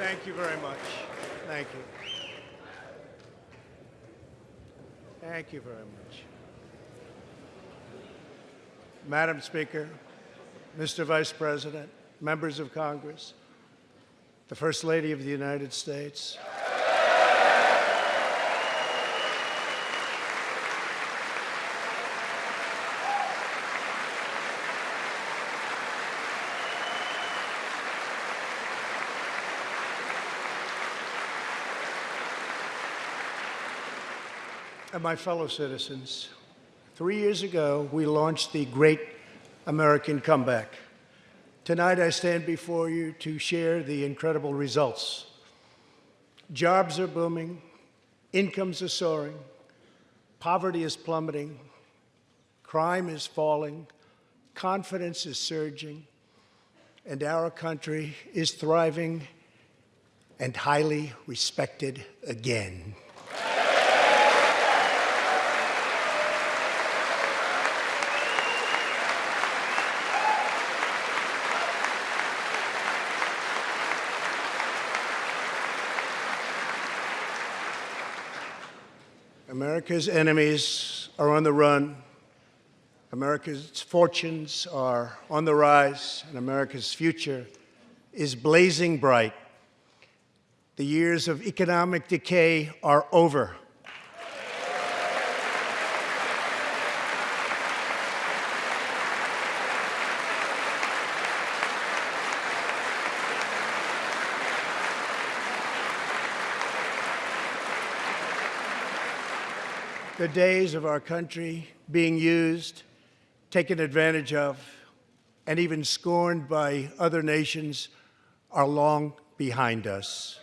Thank you very much. Thank you. Thank you very much. Madam Speaker, Mr. Vice President, members of Congress, the First Lady of the United States, and my fellow citizens, three years ago, we launched the Great American Comeback. Tonight, I stand before you to share the incredible results. Jobs are booming, incomes are soaring, poverty is plummeting, crime is falling, confidence is surging, and our country is thriving and highly respected again. America's enemies are on the run. America's fortunes are on the rise, and America's future is blazing bright. The years of economic decay are over. The days of our country being used, taken advantage of, and even scorned by other nations are long behind us.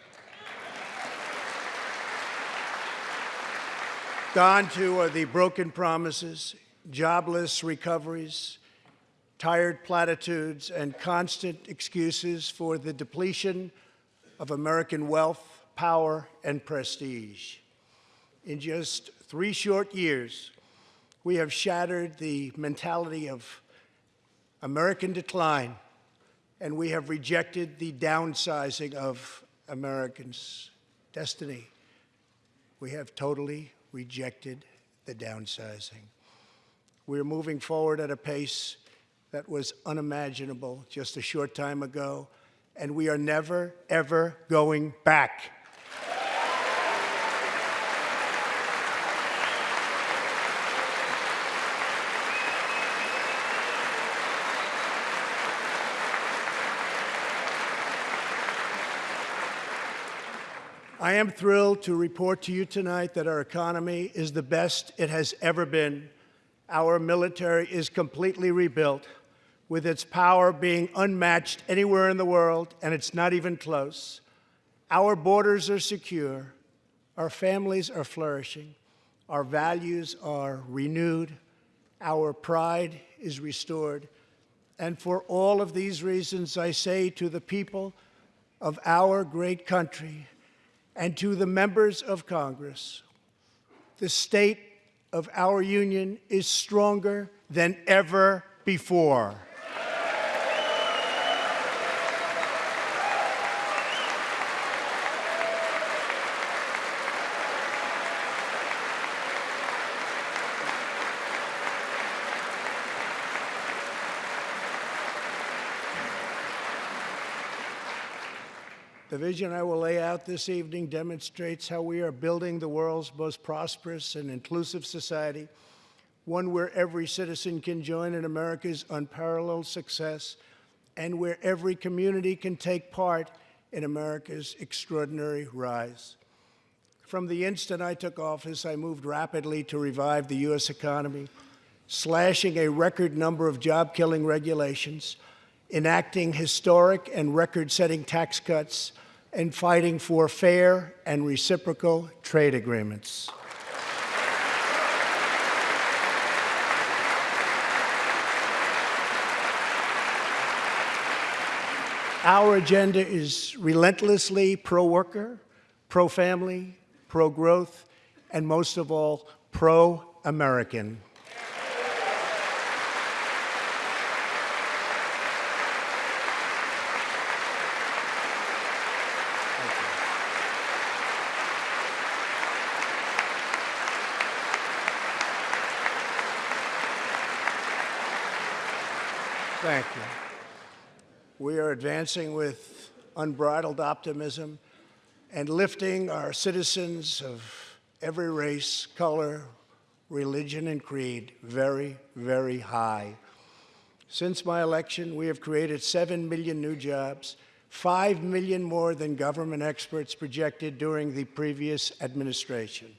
Gone too are the broken promises, jobless recoveries, tired platitudes, and constant excuses for the depletion of American wealth, power, and prestige. In just three short years, we have shattered the mentality of American decline, and we have rejected the downsizing of Americans' destiny. We have totally rejected the downsizing. We're moving forward at a pace that was unimaginable just a short time ago, and we are never, ever going back. I am thrilled to report to you tonight that our economy is the best it has ever been. Our military is completely rebuilt, with its power being unmatched anywhere in the world, and it's not even close. Our borders are secure. Our families are flourishing. Our values are renewed. Our pride is restored. And for all of these reasons, I say to the people of our great country, and to the members of Congress, the state of our union is stronger than ever before. The vision I will lay out this evening demonstrates how we are building the world's most prosperous and inclusive society, one where every citizen can join in America's unparalleled success and where every community can take part in America's extraordinary rise. From the instant I took office, I moved rapidly to revive the U.S. economy, slashing a record number of job-killing regulations, enacting historic and record-setting tax cuts, and fighting for fair and reciprocal trade agreements. Our agenda is relentlessly pro-worker, pro-family, pro-growth, and most of all, pro-American. Thank you. We are advancing with unbridled optimism and lifting our citizens of every race, color, religion, and creed very, very high. Since my election, we have created 7 million new jobs, 5 million more than government experts projected during the previous administration.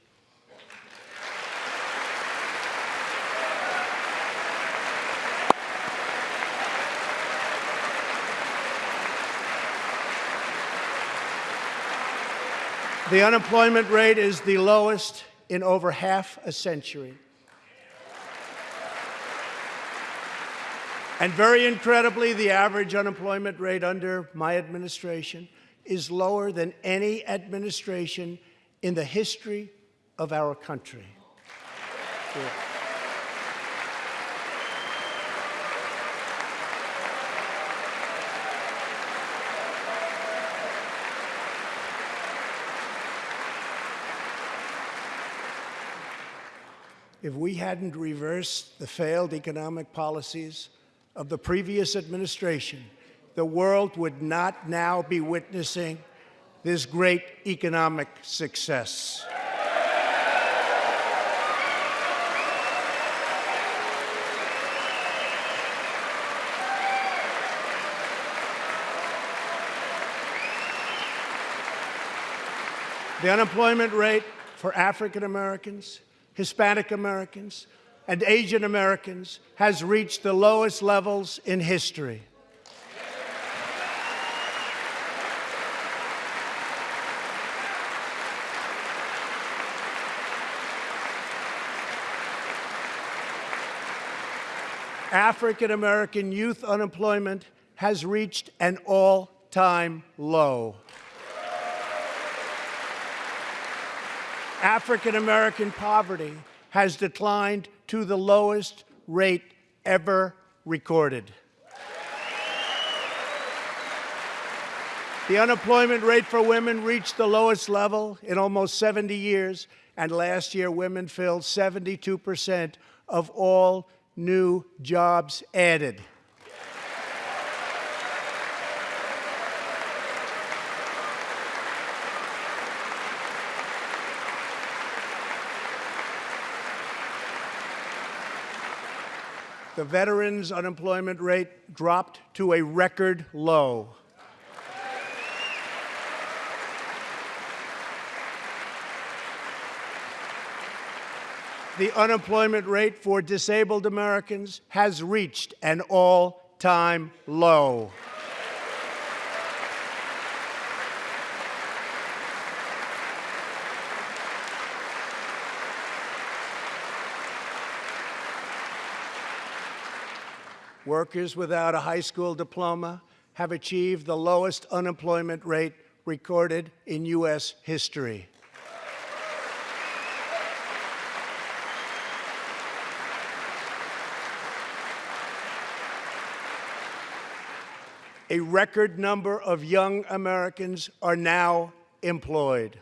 The unemployment rate is the lowest in over half a century. And very incredibly, the average unemployment rate under my administration is lower than any administration in the history of our country. Yeah. If we hadn't reversed the failed economic policies of the previous administration, the world would not now be witnessing this great economic success. The unemployment rate for African Americans Hispanic Americans, and Asian Americans has reached the lowest levels in history. African American youth unemployment has reached an all-time low. African American poverty has declined to the lowest rate ever recorded. The unemployment rate for women reached the lowest level in almost 70 years, and last year women filled 72% of all new jobs added. The veterans' unemployment rate dropped to a record low. The unemployment rate for disabled Americans has reached an all-time low. Workers without a high school diploma have achieved the lowest unemployment rate recorded in U.S. history. A record number of young Americans are now employed.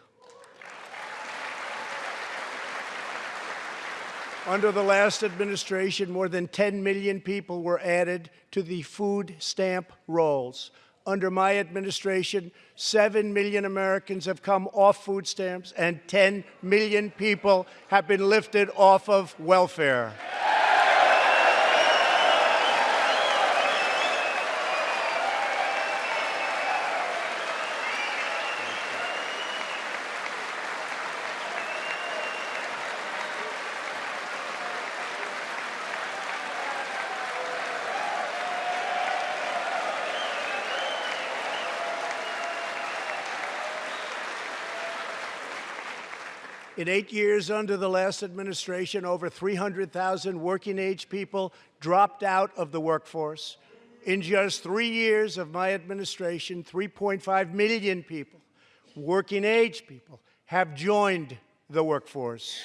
Under the last administration, more than 10 million people were added to the food stamp rolls. Under my administration, 7 million Americans have come off food stamps and 10 million people have been lifted off of welfare. In eight years under the last administration, over 300,000 working age people dropped out of the workforce. In just three years of my administration, 3.5 million people, working age people, have joined the workforce.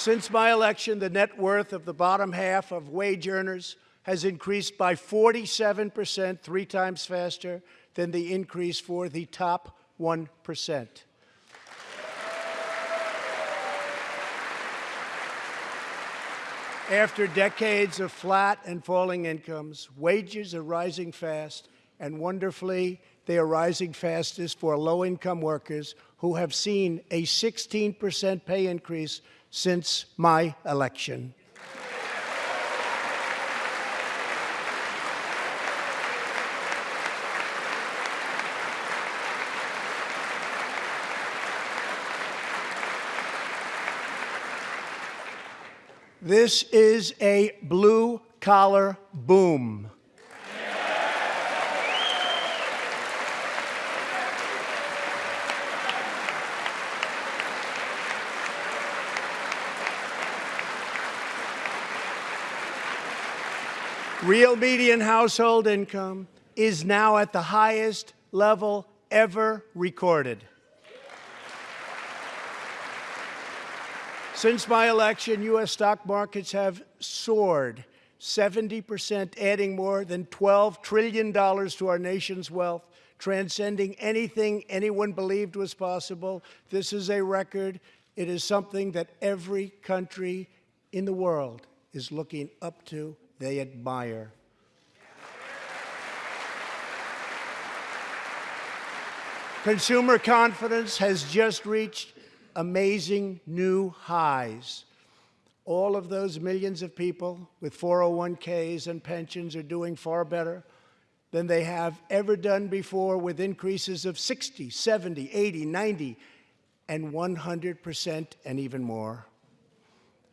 Since my election, the net worth of the bottom half of wage earners has increased by 47 percent, three times faster than the increase for the top 1%. After decades of flat and falling incomes, wages are rising fast, and wonderfully, they are rising fastest for low income workers who have seen a 16% pay increase since my election. This is a blue collar boom. Real median household income is now at the highest level ever recorded. Since my election, U.S. stock markets have soared 70%, adding more than $12 trillion to our nation's wealth, transcending anything anyone believed was possible. This is a record. It is something that every country in the world is looking up to they admire. Consumer confidence has just reached amazing new highs. All of those millions of people with 401ks and pensions are doing far better than they have ever done before with increases of 60, 70, 80, 90, and 100% and even more.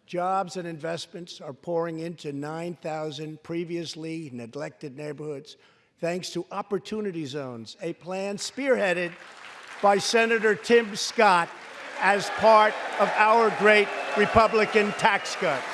Jobs and investments are pouring into 9,000 previously neglected neighborhoods thanks to Opportunity Zones, a plan spearheaded by Senator Tim Scott as part of our great Republican tax cuts.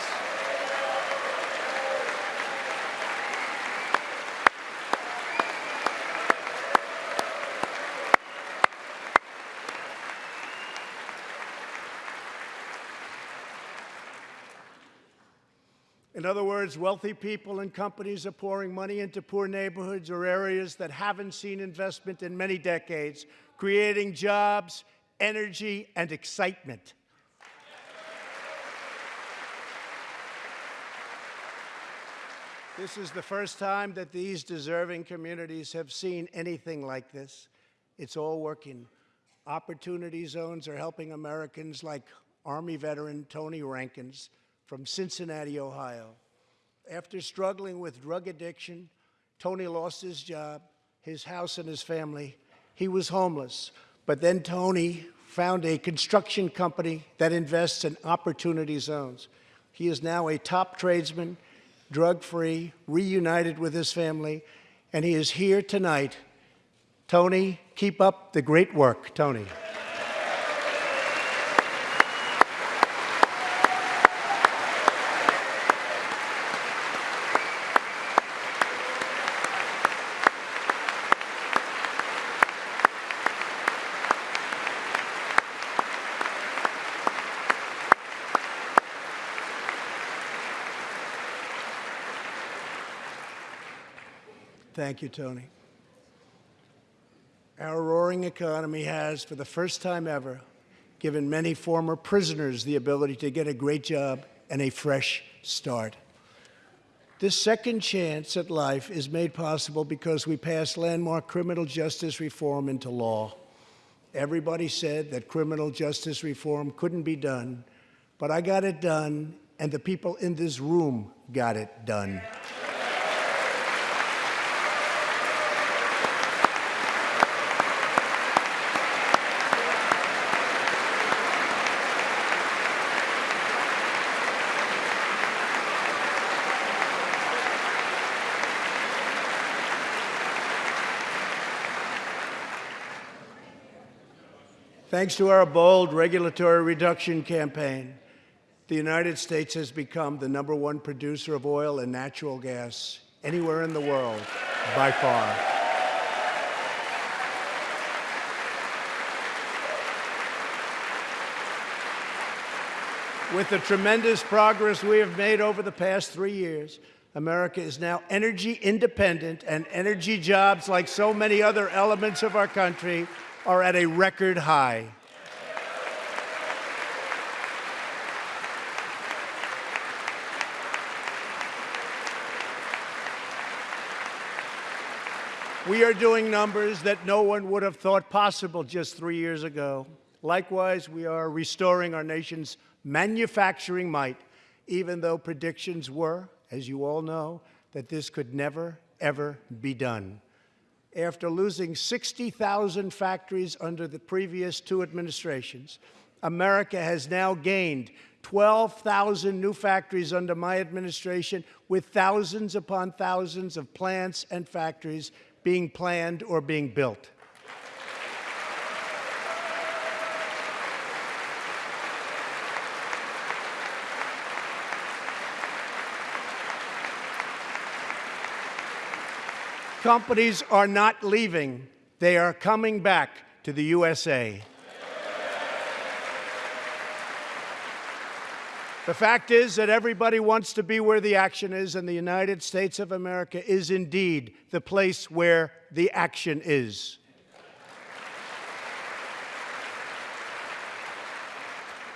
In other words, wealthy people and companies are pouring money into poor neighborhoods or areas that haven't seen investment in many decades, creating jobs, energy, and excitement. This is the first time that these deserving communities have seen anything like this. It's all working. Opportunity zones are helping Americans like Army veteran Tony Rankins from Cincinnati, Ohio. After struggling with drug addiction, Tony lost his job, his house, and his family. He was homeless. But then Tony found a construction company that invests in opportunity zones. He is now a top tradesman, drug-free, reunited with his family, and he is here tonight. Tony, keep up the great work, Tony. Thank you, Tony. Our roaring economy has, for the first time ever, given many former prisoners the ability to get a great job and a fresh start. This second chance at life is made possible because we passed landmark criminal justice reform into law. Everybody said that criminal justice reform couldn't be done, but I got it done, and the people in this room got it done. Thanks to our bold regulatory reduction campaign, the United States has become the number one producer of oil and natural gas anywhere in the world by far. With the tremendous progress we have made over the past three years, America is now energy independent, and energy jobs, like so many other elements of our country, are at a record high. We are doing numbers that no one would have thought possible just three years ago. Likewise, we are restoring our nation's manufacturing might, even though predictions were, as you all know, that this could never, ever be done. After losing 60,000 factories under the previous two administrations, America has now gained 12,000 new factories under my administration, with thousands upon thousands of plants and factories being planned or being built. Companies are not leaving. They are coming back to the USA. The fact is that everybody wants to be where the action is, and the United States of America is indeed the place where the action is.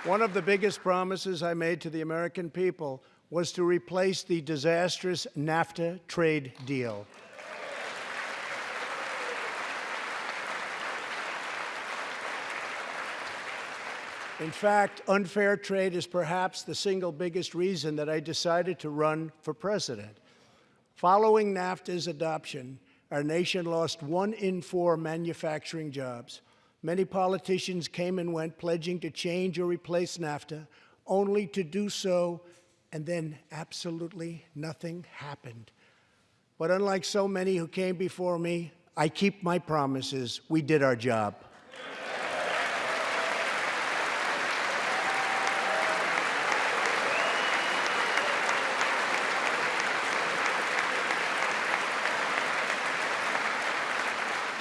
One of the biggest promises I made to the American people was to replace the disastrous NAFTA trade deal. In fact, unfair trade is perhaps the single biggest reason that I decided to run for president. Following NAFTA's adoption, our nation lost one in four manufacturing jobs. Many politicians came and went pledging to change or replace NAFTA, only to do so, and then absolutely nothing happened. But unlike so many who came before me, I keep my promises. We did our job.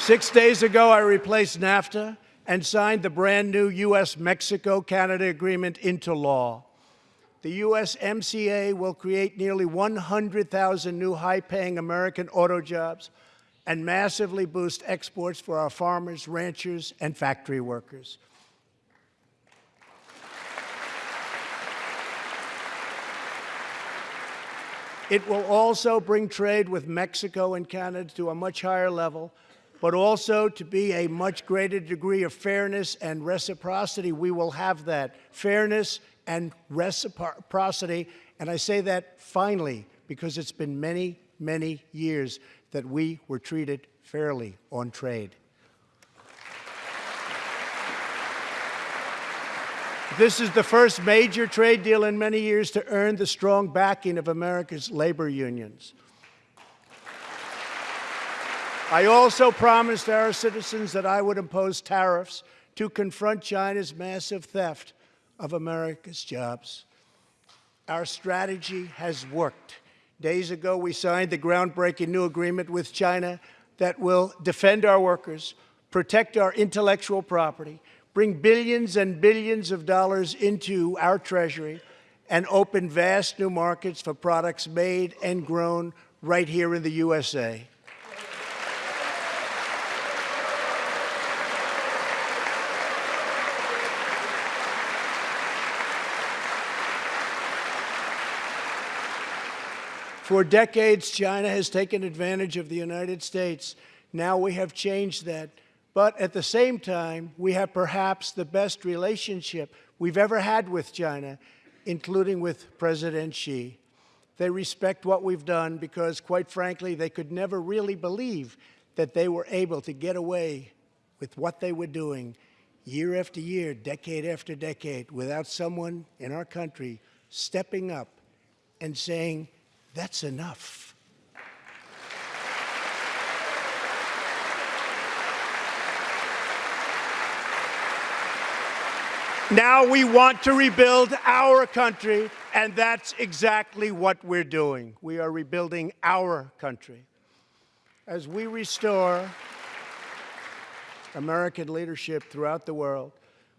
Six days ago, I replaced NAFTA and signed the brand new U.S. Mexico Canada agreement into law. The USMCA will create nearly 100,000 new high paying American auto jobs and massively boost exports for our farmers, ranchers, and factory workers. It will also bring trade with Mexico and Canada to a much higher level but also to be a much greater degree of fairness and reciprocity. We will have that fairness and reciprocity. And I say that finally because it's been many, many years that we were treated fairly on trade. This is the first major trade deal in many years to earn the strong backing of America's labor unions. I also promised our citizens that I would impose tariffs to confront China's massive theft of America's jobs. Our strategy has worked. Days ago, we signed the groundbreaking new agreement with China that will defend our workers, protect our intellectual property, bring billions and billions of dollars into our treasury, and open vast new markets for products made and grown right here in the USA. For decades, China has taken advantage of the United States. Now we have changed that. But at the same time, we have perhaps the best relationship we've ever had with China, including with President Xi. They respect what we've done because, quite frankly, they could never really believe that they were able to get away with what they were doing year after year, decade after decade, without someone in our country stepping up and saying, that's enough. Now we want to rebuild our country, and that's exactly what we're doing. We are rebuilding our country. As we restore American leadership throughout the world,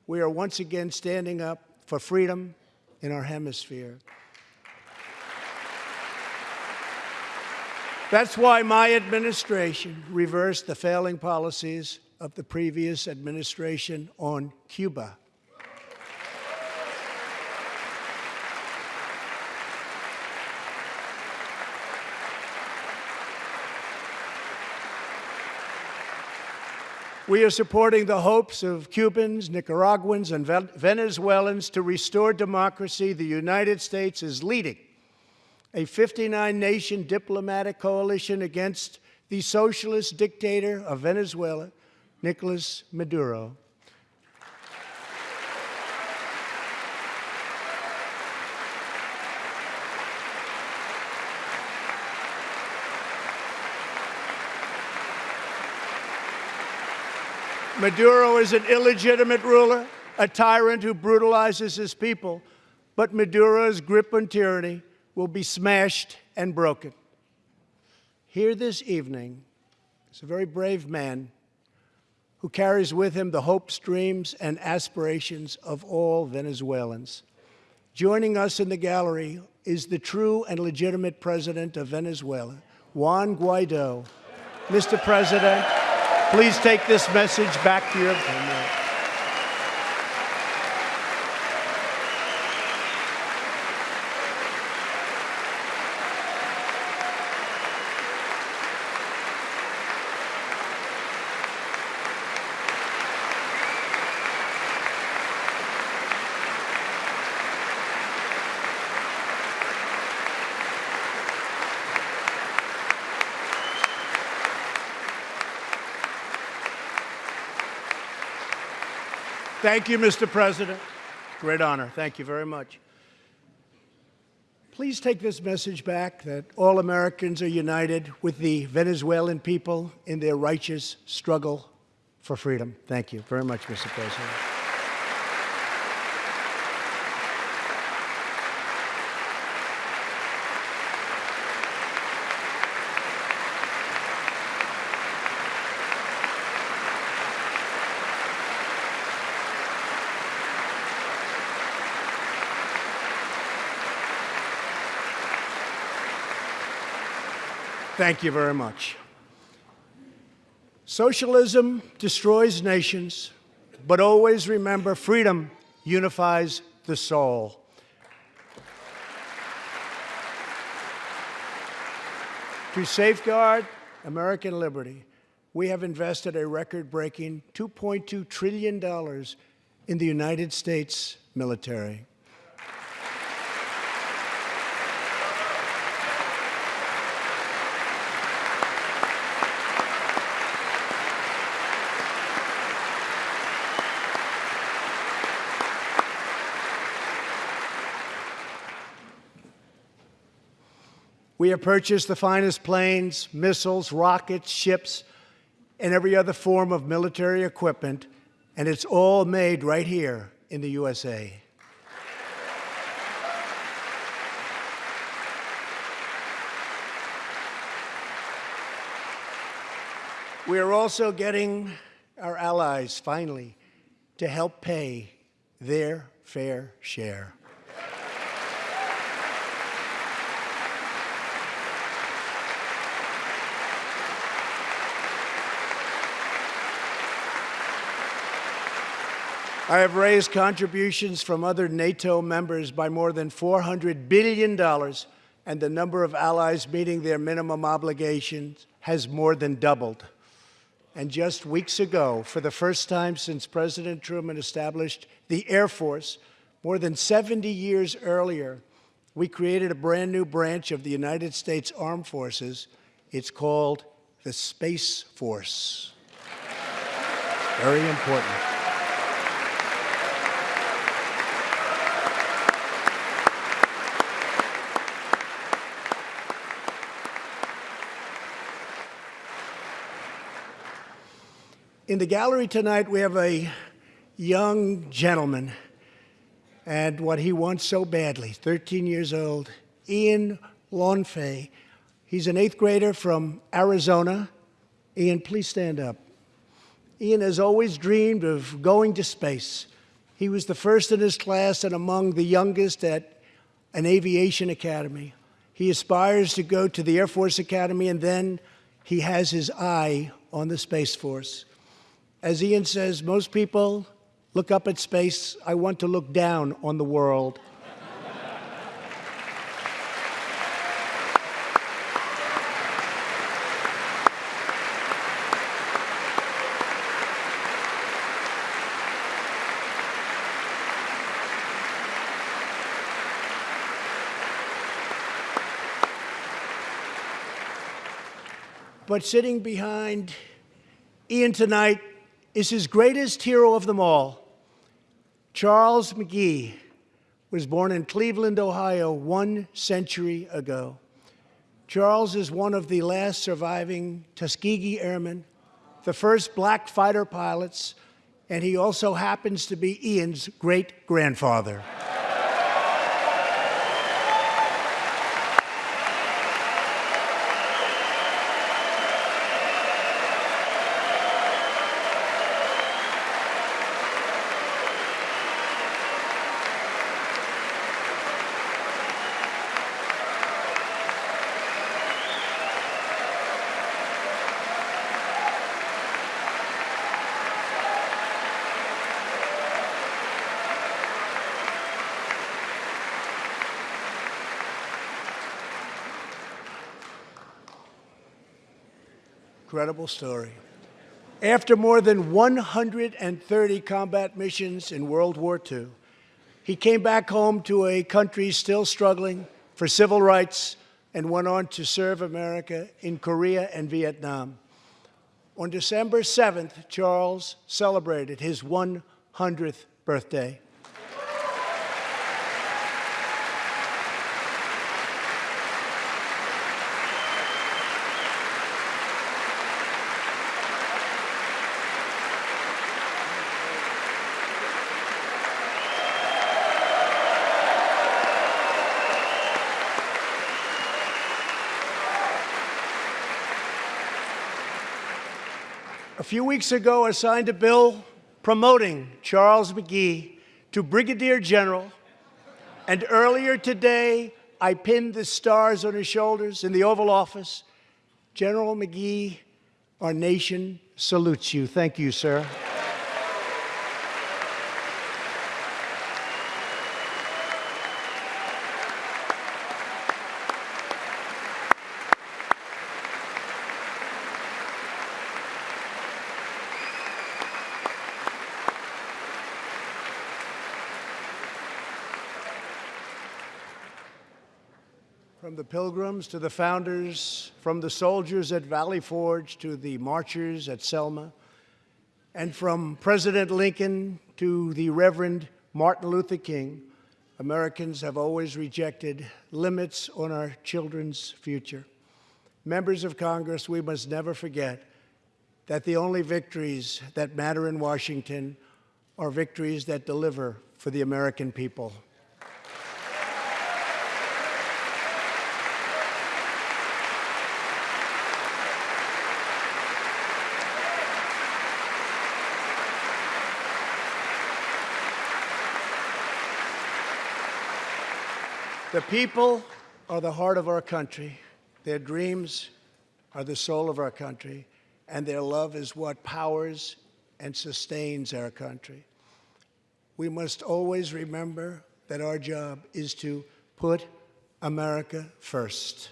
we are once again standing up for freedom in our hemisphere. That's why my administration reversed the failing policies of the previous administration on Cuba. We are supporting the hopes of Cubans, Nicaraguans, and Venezuelans to restore democracy. The United States is leading a 59 nation diplomatic coalition against the socialist dictator of Venezuela, Nicolas Maduro. Maduro is an illegitimate ruler, a tyrant who brutalizes his people, but Maduro's grip on tyranny will be smashed and broken. Here this evening is a very brave man who carries with him the hopes, dreams, and aspirations of all Venezuelans. Joining us in the gallery is the true and legitimate president of Venezuela, Juan Guaido. Mr. President, Please take this message back to your Thank you, Mr. President. Great honor. Thank you very much. Please take this message back that all Americans are united with the Venezuelan people in their righteous struggle for freedom. Thank you very much, Mr. President. Thank you very much. Socialism destroys nations, but always remember freedom unifies the soul. To safeguard American liberty, we have invested a record-breaking $2.2 trillion in the United States military. We have purchased the finest planes, missiles, rockets, ships, and every other form of military equipment, and it's all made right here in the USA. We are also getting our allies, finally, to help pay their fair share. I have raised contributions from other NATO members by more than $400 billion, and the number of allies meeting their minimum obligations has more than doubled. And just weeks ago, for the first time since President Truman established the Air Force, more than 70 years earlier, we created a brand new branch of the United States Armed Forces. It's called the Space Force. Very important. In the gallery tonight, we have a young gentleman and what he wants so badly, 13 years old, Ian Lanphier. He's an eighth grader from Arizona. Ian, please stand up. Ian has always dreamed of going to space. He was the first in his class and among the youngest at an aviation academy. He aspires to go to the Air Force Academy, and then he has his eye on the Space Force. As Ian says, most people look up at space. I want to look down on the world. But sitting behind Ian tonight is his greatest hero of them all. Charles McGee was born in Cleveland, Ohio, one century ago. Charles is one of the last surviving Tuskegee Airmen, the first black fighter pilots, and he also happens to be Ian's great Incredible story. After more than 130 combat missions in World War II, he came back home to a country still struggling for civil rights and went on to serve America in Korea and Vietnam. On December 7th, Charles celebrated his 100th birthday. Few weeks ago, I signed a bill promoting Charles McGee to Brigadier General, and earlier today, I pinned the stars on his shoulders in the Oval Office. General McGee, our nation salutes you. Thank you, sir. Pilgrims to the founders, from the soldiers at Valley Forge to the marchers at Selma, and from President Lincoln to the Reverend Martin Luther King, Americans have always rejected limits on our children's future. Members of Congress, we must never forget that the only victories that matter in Washington are victories that deliver for the American people. The people are the heart of our country. Their dreams are the soul of our country, and their love is what powers and sustains our country. We must always remember that our job is to put America first.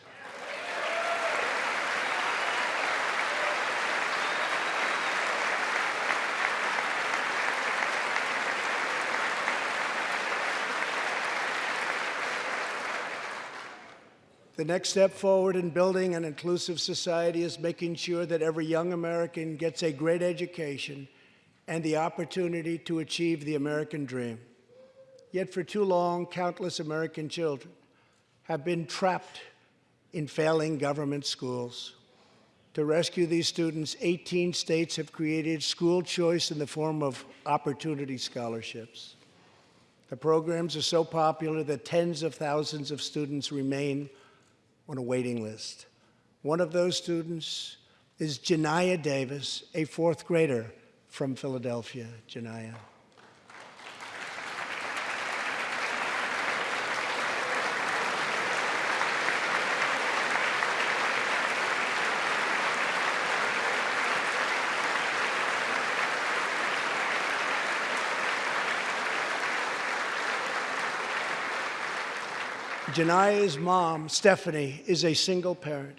The next step forward in building an inclusive society is making sure that every young American gets a great education and the opportunity to achieve the American dream. Yet for too long, countless American children have been trapped in failing government schools. To rescue these students, 18 states have created school choice in the form of opportunity scholarships. The programs are so popular that tens of thousands of students remain on a waiting list. One of those students is Janiyah Davis, a fourth grader from Philadelphia. Janiyah. Janiyah's mom, Stephanie, is a single parent.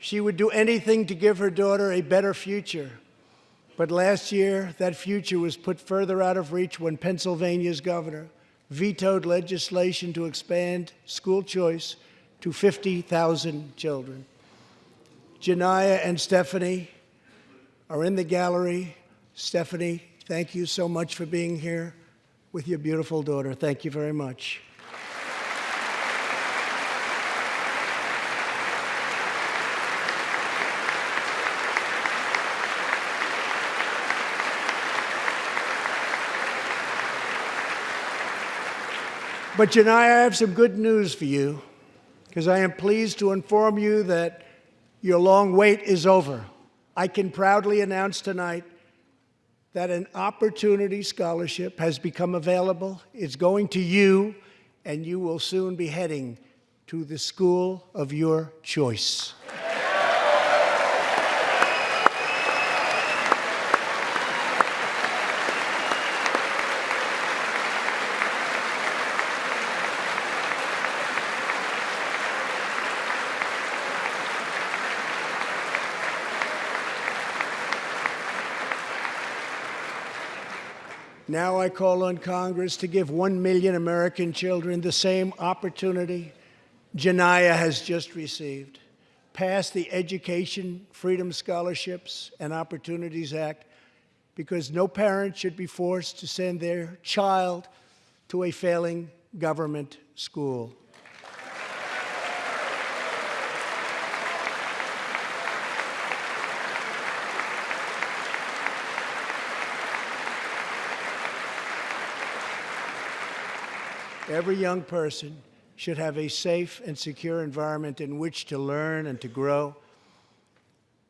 She would do anything to give her daughter a better future. But last year, that future was put further out of reach when Pennsylvania's governor vetoed legislation to expand school choice to 50,000 children. Jania and Stephanie are in the gallery. Stephanie, thank you so much for being here with your beautiful daughter. Thank you very much. But Janiyah, I have some good news for you, because I am pleased to inform you that your long wait is over. I can proudly announce tonight that an opportunity scholarship has become available. It's going to you, and you will soon be heading to the school of your choice. Now I call on Congress to give one million American children the same opportunity Janiyah has just received. Pass the Education Freedom Scholarships and Opportunities Act because no parent should be forced to send their child to a failing government school. Every young person should have a safe and secure environment in which to learn and to grow.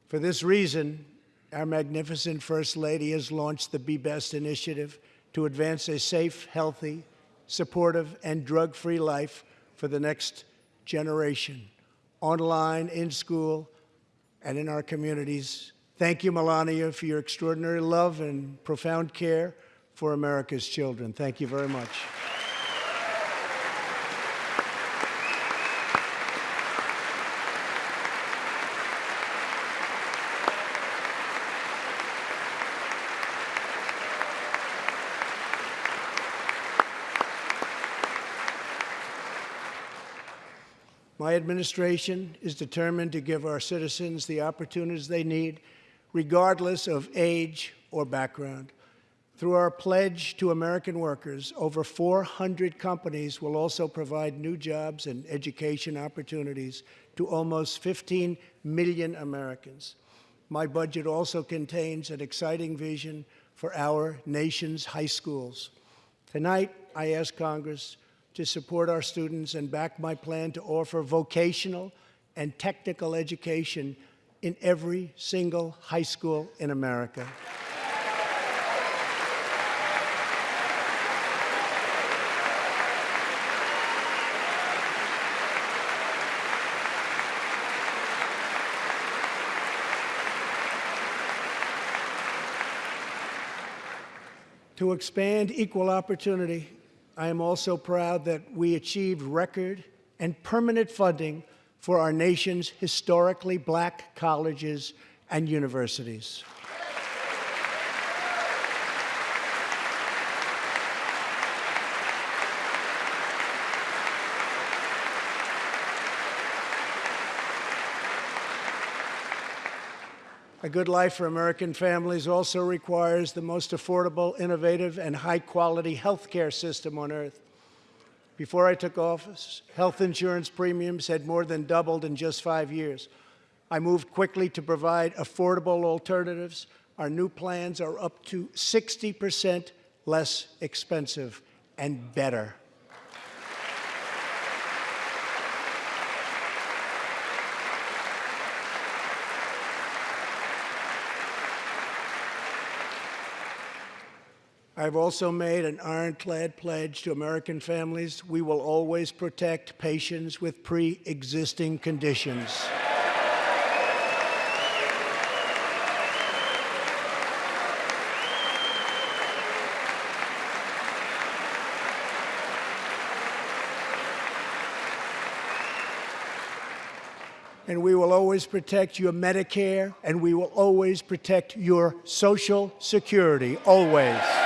For this reason, our magnificent First Lady has launched the Be Best initiative to advance a safe, healthy, supportive, and drug-free life for the next generation, online, in school, and in our communities. Thank you, Melania, for your extraordinary love and profound care for America's children. Thank you very much. My administration is determined to give our citizens the opportunities they need, regardless of age or background. Through our pledge to American workers, over 400 companies will also provide new jobs and education opportunities to almost 15 million Americans. My budget also contains an exciting vision for our nation's high schools. Tonight, I ask Congress to support our students and back my plan to offer vocational and technical education in every single high school in America. to expand equal opportunity I am also proud that we achieved record and permanent funding for our nation's historically black colleges and universities. A good life for American families also requires the most affordable, innovative, and high-quality health care system on earth. Before I took office, health insurance premiums had more than doubled in just five years. I moved quickly to provide affordable alternatives. Our new plans are up to 60 percent less expensive and better. I've also made an ironclad pledge to American families. We will always protect patients with pre-existing conditions. and we will always protect your Medicare, and we will always protect your Social Security, always.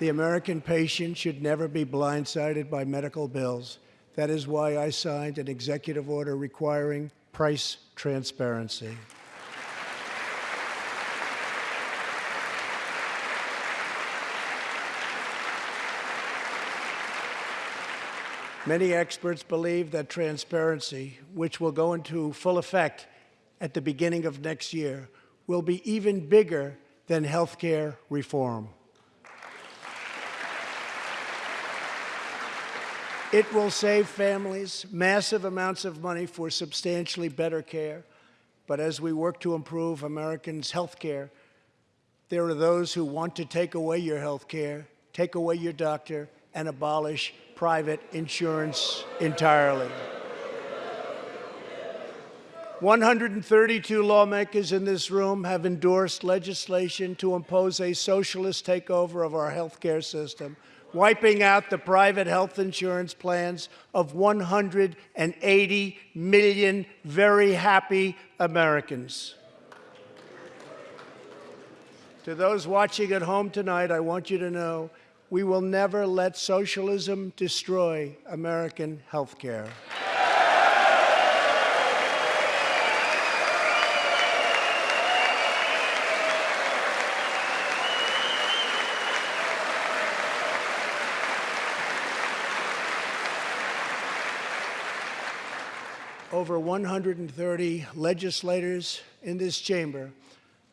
The American patient should never be blindsided by medical bills. That is why I signed an executive order requiring price transparency. Many experts believe that transparency, which will go into full effect at the beginning of next year, will be even bigger than health care reform. It will save families massive amounts of money for substantially better care. But as we work to improve Americans' health care, there are those who want to take away your health care, take away your doctor, and abolish private insurance entirely. 132 lawmakers in this room have endorsed legislation to impose a socialist takeover of our health care system, wiping out the private health insurance plans of 180 million very happy Americans. To those watching at home tonight, I want you to know we will never let socialism destroy American health care. Over 130 legislators in this chamber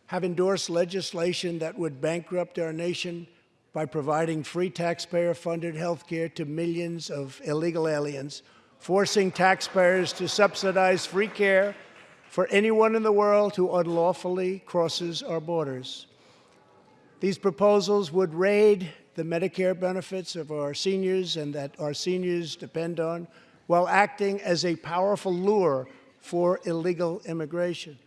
have endorsed legislation that would bankrupt our nation by providing free taxpayer-funded health care to millions of illegal aliens, forcing taxpayers to subsidize free care for anyone in the world who unlawfully crosses our borders. These proposals would raid the Medicare benefits of our seniors and that our seniors depend on, while acting as a powerful lure for illegal immigration.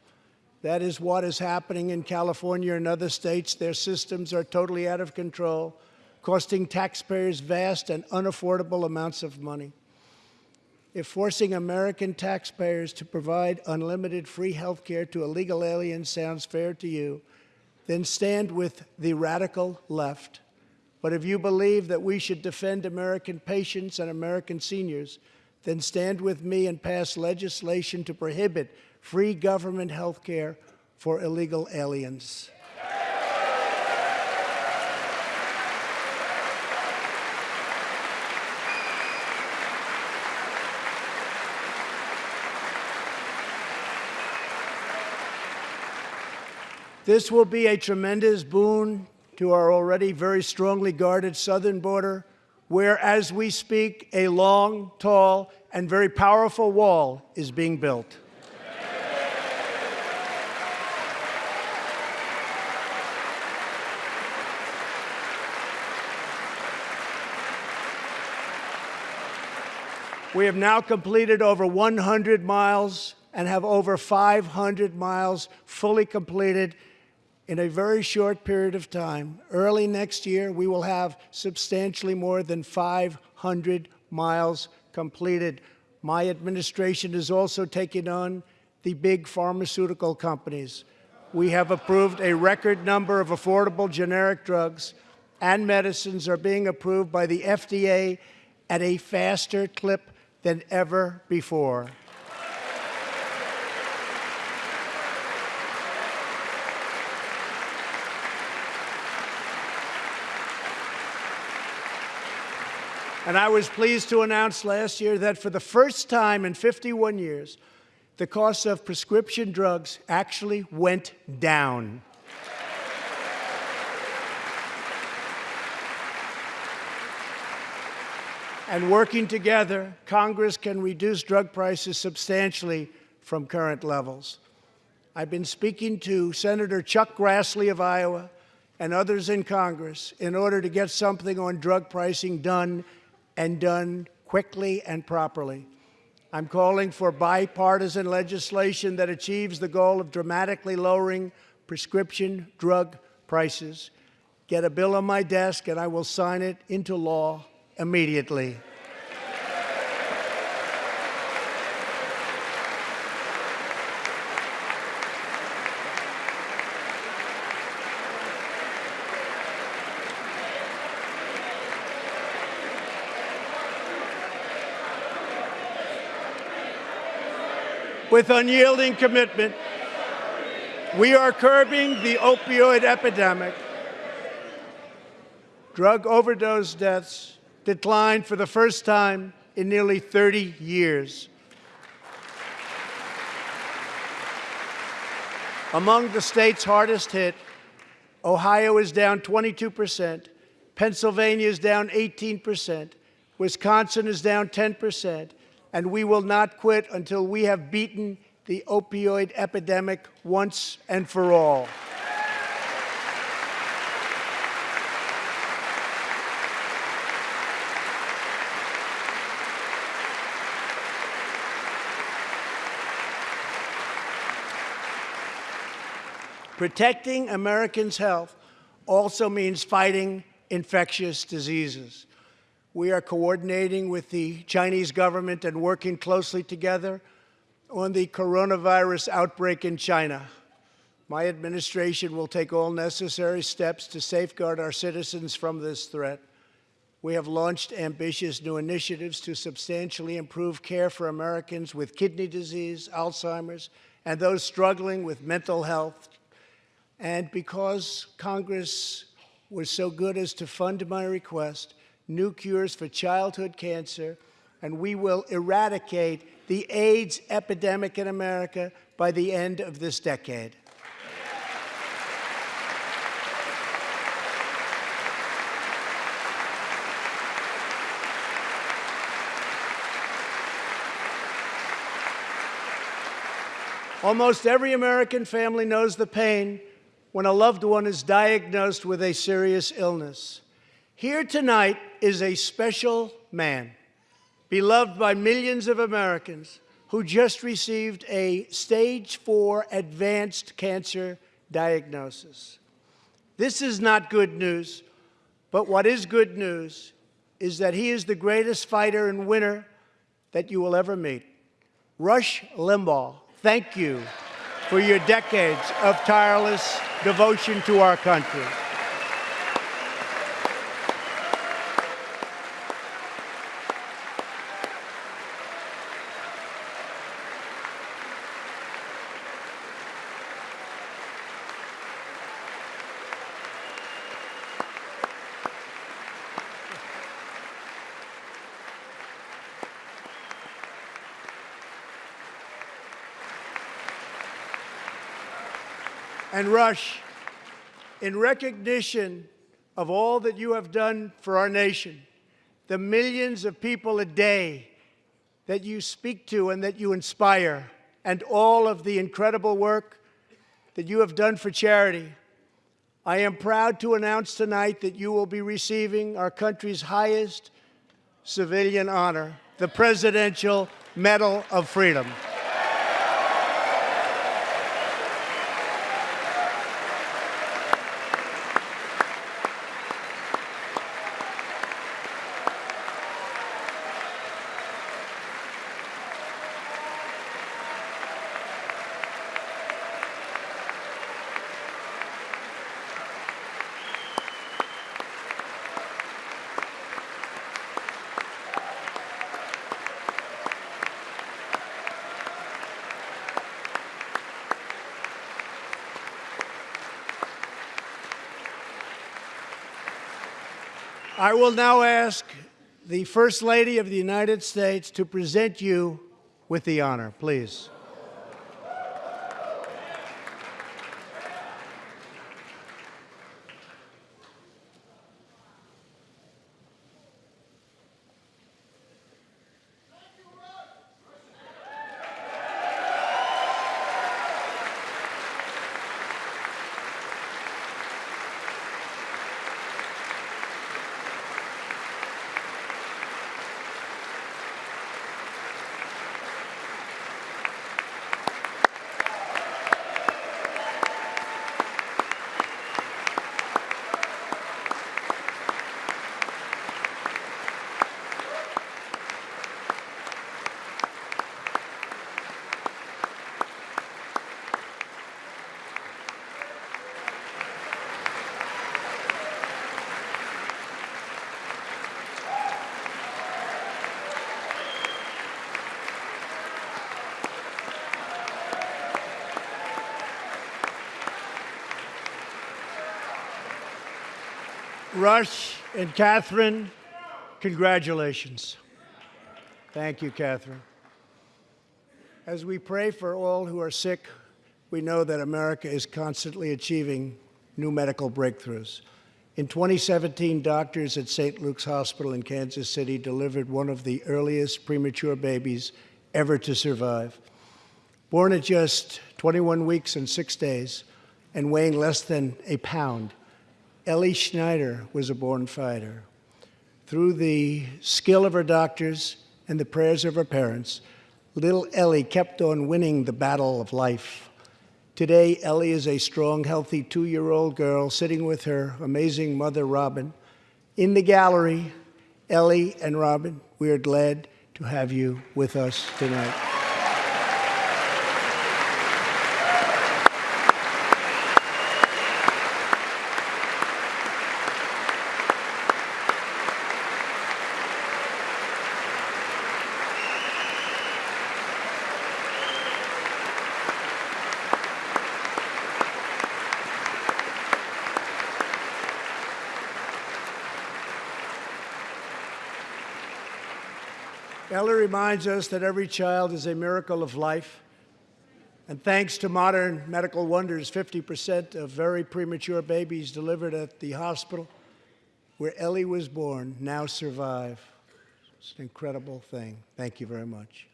That is what is happening in California and other states. Their systems are totally out of control, costing taxpayers vast and unaffordable amounts of money. If forcing American taxpayers to provide unlimited free health care to illegal aliens sounds fair to you, then stand with the radical left. But if you believe that we should defend American patients and American seniors, then stand with me and pass legislation to prohibit free government health care for illegal aliens. This will be a tremendous boon to our already very strongly guarded southern border, where, as we speak, a long, tall, and very powerful wall is being built. We have now completed over 100 miles and have over 500 miles fully completed in a very short period of time. Early next year, we will have substantially more than 500 miles completed. My administration is also taking on the big pharmaceutical companies. We have approved a record number of affordable generic drugs and medicines are being approved by the FDA at a faster clip than ever before. And I was pleased to announce last year that for the first time in 51 years, the cost of prescription drugs actually went down. and working together, Congress can reduce drug prices substantially from current levels. I've been speaking to Senator Chuck Grassley of Iowa and others in Congress in order to get something on drug pricing done and done quickly and properly. I'm calling for bipartisan legislation that achieves the goal of dramatically lowering prescription drug prices. get a bill on my desk and I will sign it into law immediately. With unyielding commitment, we are curbing the opioid epidemic. Drug overdose deaths declined for the first time in nearly 30 years. Among the states hardest hit, Ohio is down 22%, Pennsylvania is down 18%, Wisconsin is down 10%, and we will not quit until we have beaten the opioid epidemic once and for all. Protecting Americans' health also means fighting infectious diseases. We are coordinating with the Chinese government and working closely together on the coronavirus outbreak in China. My administration will take all necessary steps to safeguard our citizens from this threat. We have launched ambitious new initiatives to substantially improve care for Americans with kidney disease, Alzheimer's, and those struggling with mental health and because Congress was so good as to fund my request, new cures for childhood cancer, and we will eradicate the AIDS epidemic in America by the end of this decade. Almost every American family knows the pain when a loved one is diagnosed with a serious illness. Here tonight is a special man, beloved by millions of Americans, who just received a stage four advanced cancer diagnosis. This is not good news, but what is good news is that he is the greatest fighter and winner that you will ever meet. Rush Limbaugh, thank you for your decades of tireless devotion to our country. And Rush, in recognition of all that you have done for our nation, the millions of people a day that you speak to and that you inspire, and all of the incredible work that you have done for charity, I am proud to announce tonight that you will be receiving our country's highest civilian honor, the Presidential Medal of Freedom. I will now ask the First Lady of the United States to present you with the honor, please. Rush and Kathryn, congratulations. Thank you, Kathryn. As we pray for all who are sick, we know that America is constantly achieving new medical breakthroughs. In 2017, doctors at St. Luke's Hospital in Kansas City delivered one of the earliest premature babies ever to survive. Born at just 21 weeks and six days and weighing less than a pound, Ellie Schneider was a born fighter. Through the skill of her doctors and the prayers of her parents, little Ellie kept on winning the battle of life. Today, Ellie is a strong, healthy two-year-old girl sitting with her amazing mother, Robin. In the gallery, Ellie and Robin, we are glad to have you with us tonight. Ellie reminds us that every child is a miracle of life. And thanks to modern medical wonders, 50% of very premature babies delivered at the hospital where Ellie was born now survive. It's an incredible thing. Thank you very much.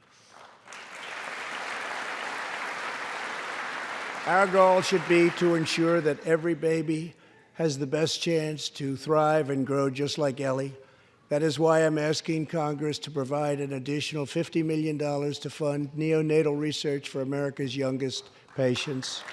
Our goal should be to ensure that every baby has the best chance to thrive and grow just like Ellie. That is why I'm asking Congress to provide an additional $50 million to fund neonatal research for America's youngest patients.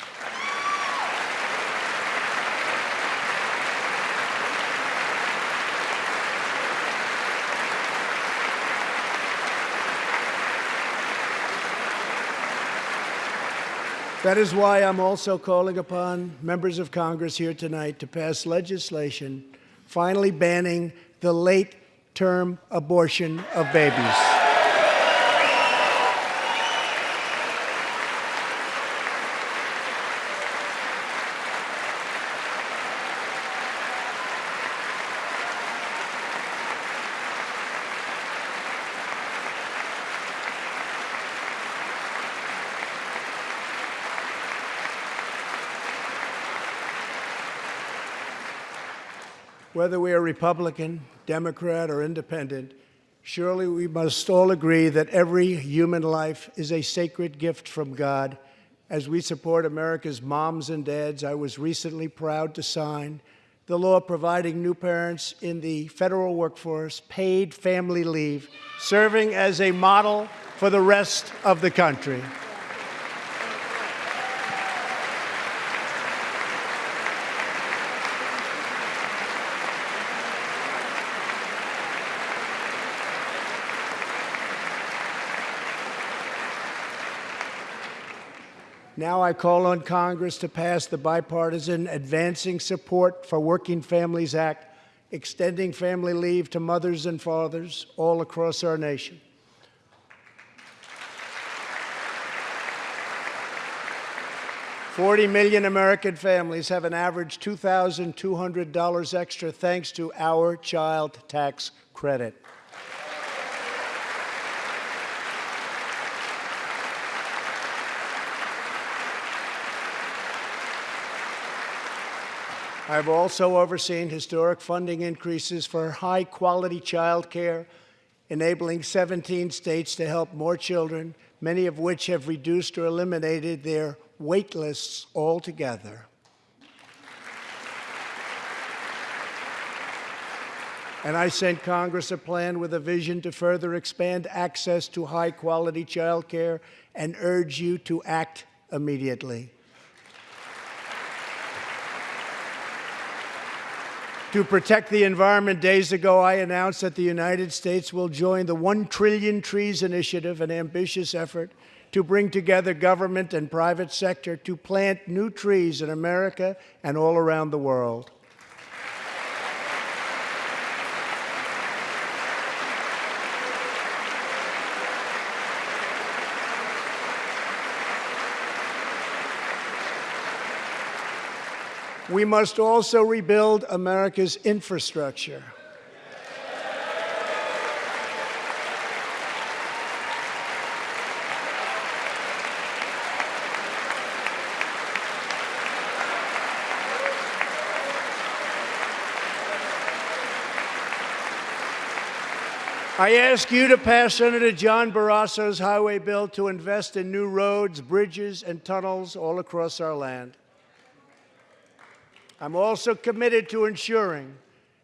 That is why I'm also calling upon members of Congress here tonight to pass legislation finally banning the late term abortion of babies. Whether we are Republican, Democrat, or Independent, surely we must all agree that every human life is a sacred gift from God. As we support America's moms and dads, I was recently proud to sign the law providing new parents in the federal workforce paid family leave, serving as a model for the rest of the country. Now I call on Congress to pass the bipartisan Advancing Support for Working Families Act, extending family leave to mothers and fathers all across our nation. Forty million American families have an average $2,200 extra thanks to our child tax credit. I've also overseen historic funding increases for high-quality child care, enabling 17 states to help more children, many of which have reduced or eliminated their wait lists altogether. And I sent Congress a plan with a vision to further expand access to high-quality child care and urge you to act immediately. To protect the environment, days ago I announced that the United States will join the 1 Trillion Trees Initiative, an ambitious effort to bring together government and private sector to plant new trees in America and all around the world. We must also rebuild America's infrastructure. I ask you to pass Senator John Barrasso's highway bill to invest in new roads, bridges, and tunnels all across our land. I'm also committed to ensuring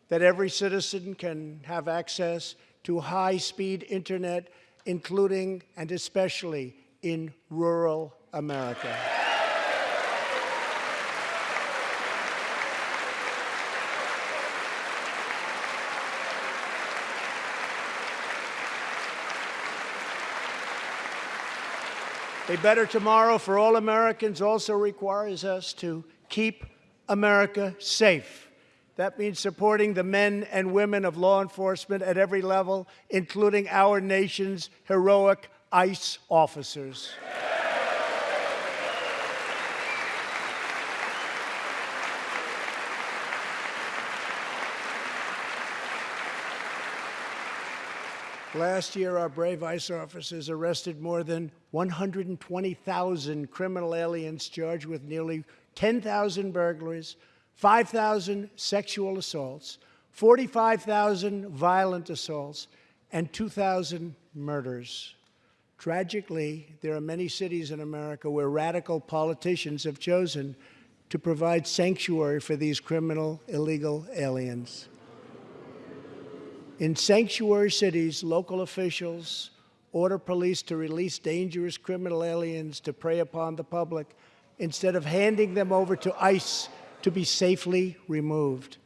that every citizen can have access to high speed internet, including and especially in rural America. A better tomorrow for all Americans also requires us to keep America safe. That means supporting the men and women of law enforcement at every level, including our nation's heroic ICE officers. Last year, our brave ICE officers arrested more than 120,000 criminal aliens charged with nearly 10,000 burglaries, 5,000 sexual assaults, 45,000 violent assaults, and 2,000 murders. Tragically, there are many cities in America where radical politicians have chosen to provide sanctuary for these criminal illegal aliens. In sanctuary cities, local officials order police to release dangerous criminal aliens to prey upon the public instead of handing them over to ICE to be safely removed.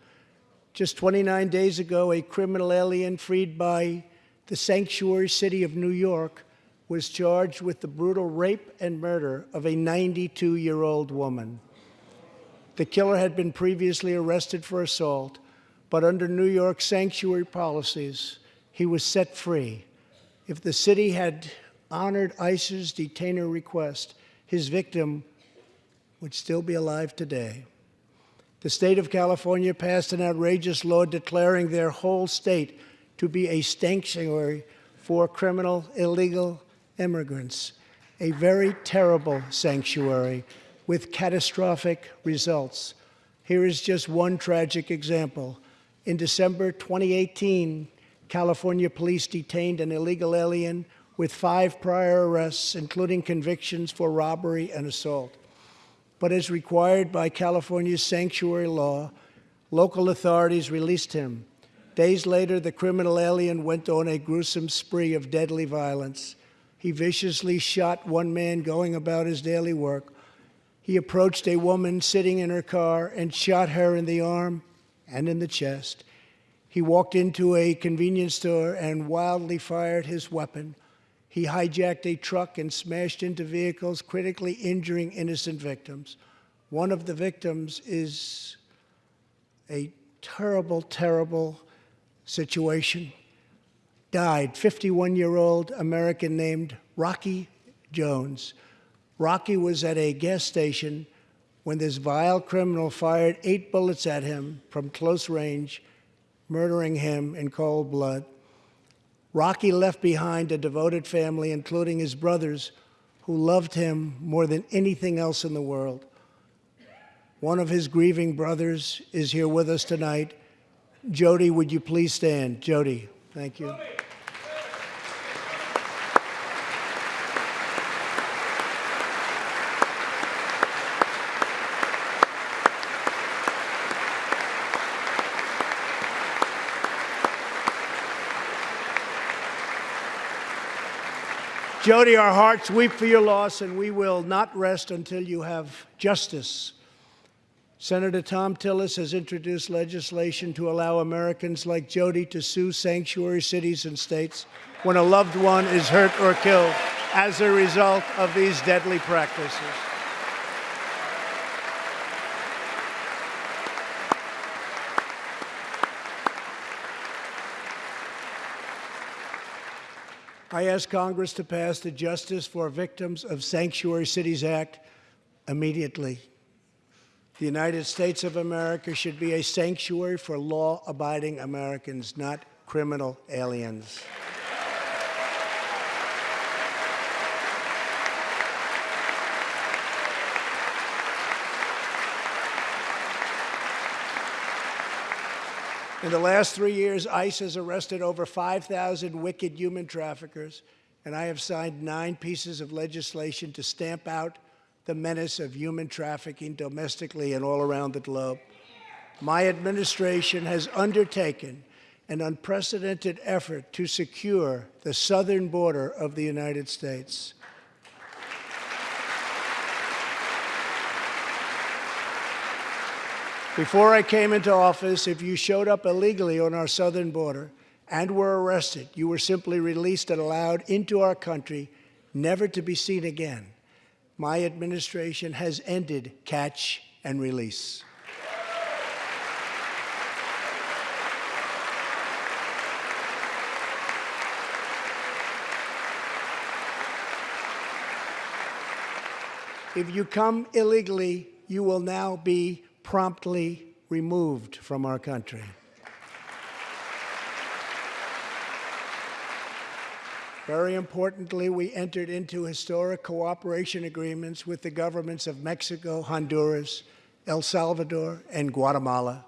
Just 29 days ago, a criminal alien freed by the sanctuary city of New York was charged with the brutal rape and murder of a 92 year old woman. The killer had been previously arrested for assault but under New York sanctuary policies, he was set free. If the city had honored ICE's detainer request, his victim would still be alive today. The state of California passed an outrageous law declaring their whole state to be a sanctuary for criminal illegal immigrants, a very terrible sanctuary with catastrophic results. Here is just one tragic example. In December 2018, California police detained an illegal alien with five prior arrests, including convictions for robbery and assault. But as required by California's sanctuary law, local authorities released him. Days later, the criminal alien went on a gruesome spree of deadly violence. He viciously shot one man going about his daily work. He approached a woman sitting in her car and shot her in the arm and in the chest. He walked into a convenience store and wildly fired his weapon. He hijacked a truck and smashed into vehicles, critically injuring innocent victims. One of the victims is a terrible, terrible situation. Died, 51 year old American named Rocky Jones. Rocky was at a gas station when this vile criminal fired eight bullets at him from close range, murdering him in cold blood. Rocky left behind a devoted family, including his brothers, who loved him more than anything else in the world. One of his grieving brothers is here with us tonight. Jody, would you please stand? Jody, thank you. Jody, our hearts weep for your loss, and we will not rest until you have justice. Senator Thom Tillis has introduced legislation to allow Americans like Jody to sue sanctuary cities and states when a loved one is hurt or killed as a result of these deadly practices. I ask Congress to pass the Justice for Victims of Sanctuary Cities Act immediately. The United States of America should be a sanctuary for law-abiding Americans, not criminal aliens. In the last three years, ICE has arrested over 5,000 wicked human traffickers, and I have signed nine pieces of legislation to stamp out the menace of human trafficking domestically and all around the globe. My administration has undertaken an unprecedented effort to secure the southern border of the United States. Before I came into office, if you showed up illegally on our southern border and were arrested, you were simply released and allowed into our country, never to be seen again. My administration has ended catch and release. If you come illegally, you will now be promptly removed from our country. Very importantly, we entered into historic cooperation agreements with the governments of Mexico, Honduras, El Salvador, and Guatemala.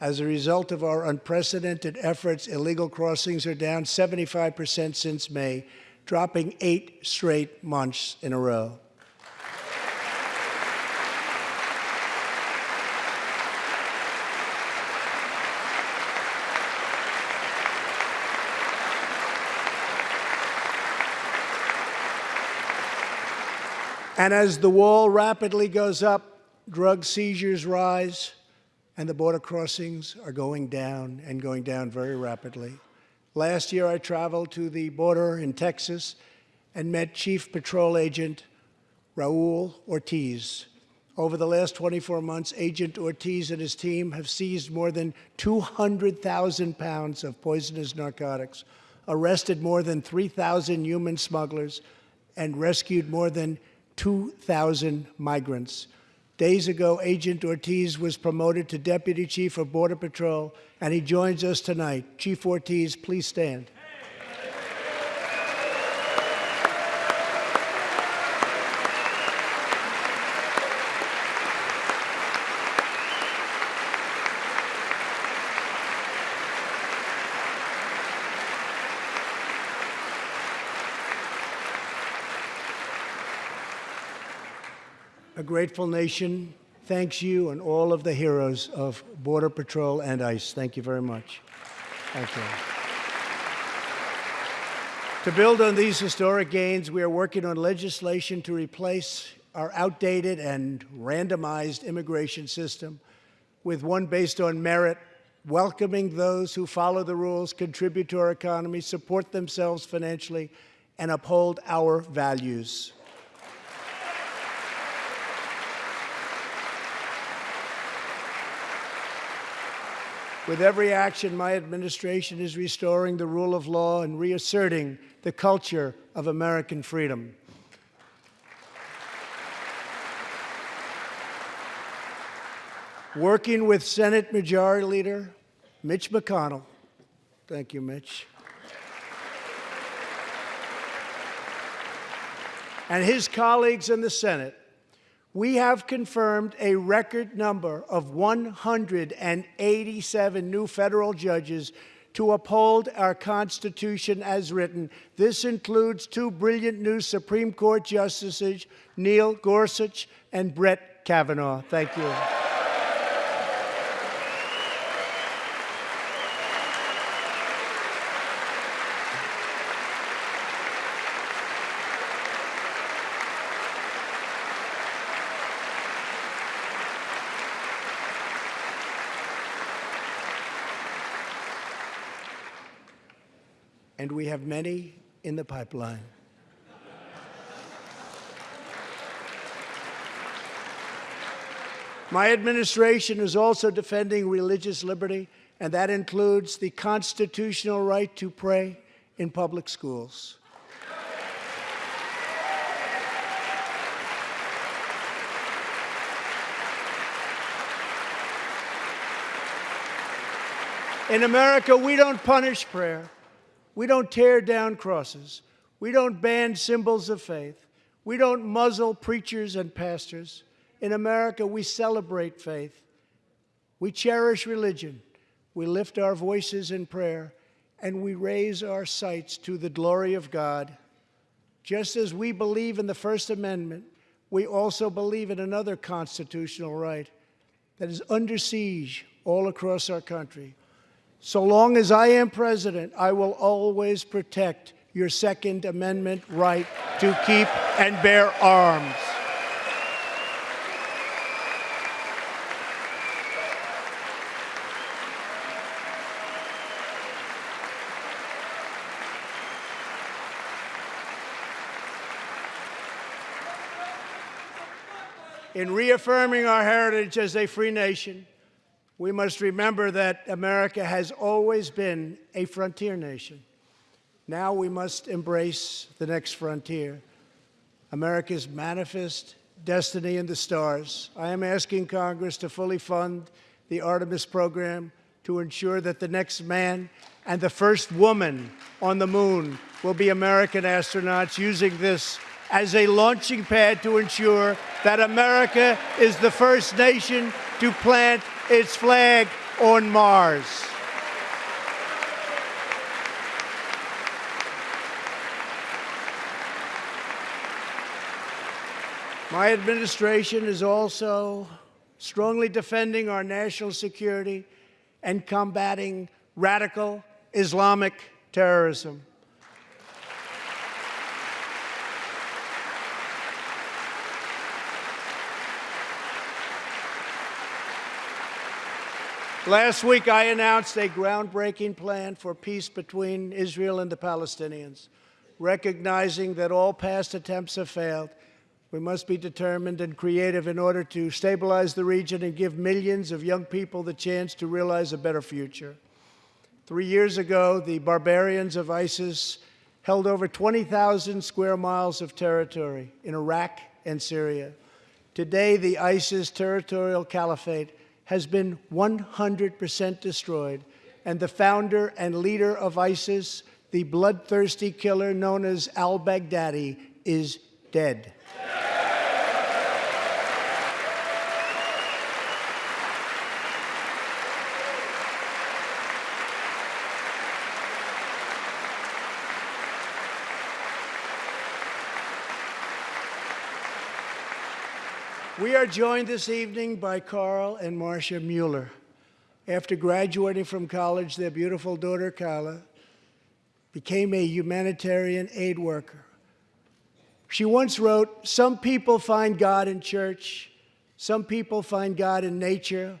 As a result of our unprecedented efforts, illegal crossings are down 75% since May, dropping eight straight months in a row. And as the wall rapidly goes up, drug seizures rise, and the border crossings are going down and going down very rapidly. Last year, I traveled to the border in Texas and met Chief Patrol Agent Raul Ortiz. Over the last 24 months, Agent Ortiz and his team have seized more than 200,000 pounds of poisonous narcotics, arrested more than 3,000 human smugglers, and rescued more than 2,000 migrants. Days ago, Agent Ortiz was promoted to Deputy Chief of Border Patrol, and he joins us tonight. Chief Ortiz, please stand. Grateful nation thanks you and all of the heroes of Border Patrol and ICE. Thank you very much. Thank you. To build on these historic gains, we are working on legislation to replace our outdated and randomized immigration system with one based on merit, welcoming those who follow the rules, contribute to our economy, support themselves financially, and uphold our values. With every action, my administration is restoring the rule of law and reasserting the culture of American freedom. Working with Senate Majority Leader Mitch McConnell, thank you, Mitch, and his colleagues in the Senate, we have confirmed a record number of 187 new federal judges to uphold our Constitution as written. This includes two brilliant new Supreme Court justices, Neil Gorsuch and Brett Kavanaugh. Thank you. we have many in the pipeline. My administration is also defending religious liberty, and that includes the constitutional right to pray in public schools. In America, we don't punish prayer. We don't tear down crosses. We don't ban symbols of faith. We don't muzzle preachers and pastors. In America, we celebrate faith. We cherish religion. We lift our voices in prayer and we raise our sights to the glory of God. Just as we believe in the First Amendment, we also believe in another constitutional right that is under siege all across our country. So long as I am president, I will always protect your Second Amendment right to keep and bear arms. In reaffirming our heritage as a free nation, we must remember that America has always been a frontier nation. Now we must embrace the next frontier, America's manifest destiny in the stars. I am asking Congress to fully fund the Artemis program to ensure that the next man and the first woman on the moon will be American astronauts using this as a launching pad to ensure that America is the first nation to plant its flag on Mars. My administration is also strongly defending our national security and combating radical Islamic terrorism. Last week, I announced a groundbreaking plan for peace between Israel and the Palestinians. Recognizing that all past attempts have failed, we must be determined and creative in order to stabilize the region and give millions of young people the chance to realize a better future. Three years ago, the barbarians of ISIS held over 20,000 square miles of territory in Iraq and Syria. Today, the ISIS territorial caliphate has been 100% destroyed, and the founder and leader of ISIS, the bloodthirsty killer known as al Baghdadi, is dead. We are joined this evening by Carl and Marcia Mueller. After graduating from college, their beautiful daughter, Kayla, became a humanitarian aid worker. She once wrote, Some people find God in church, some people find God in nature,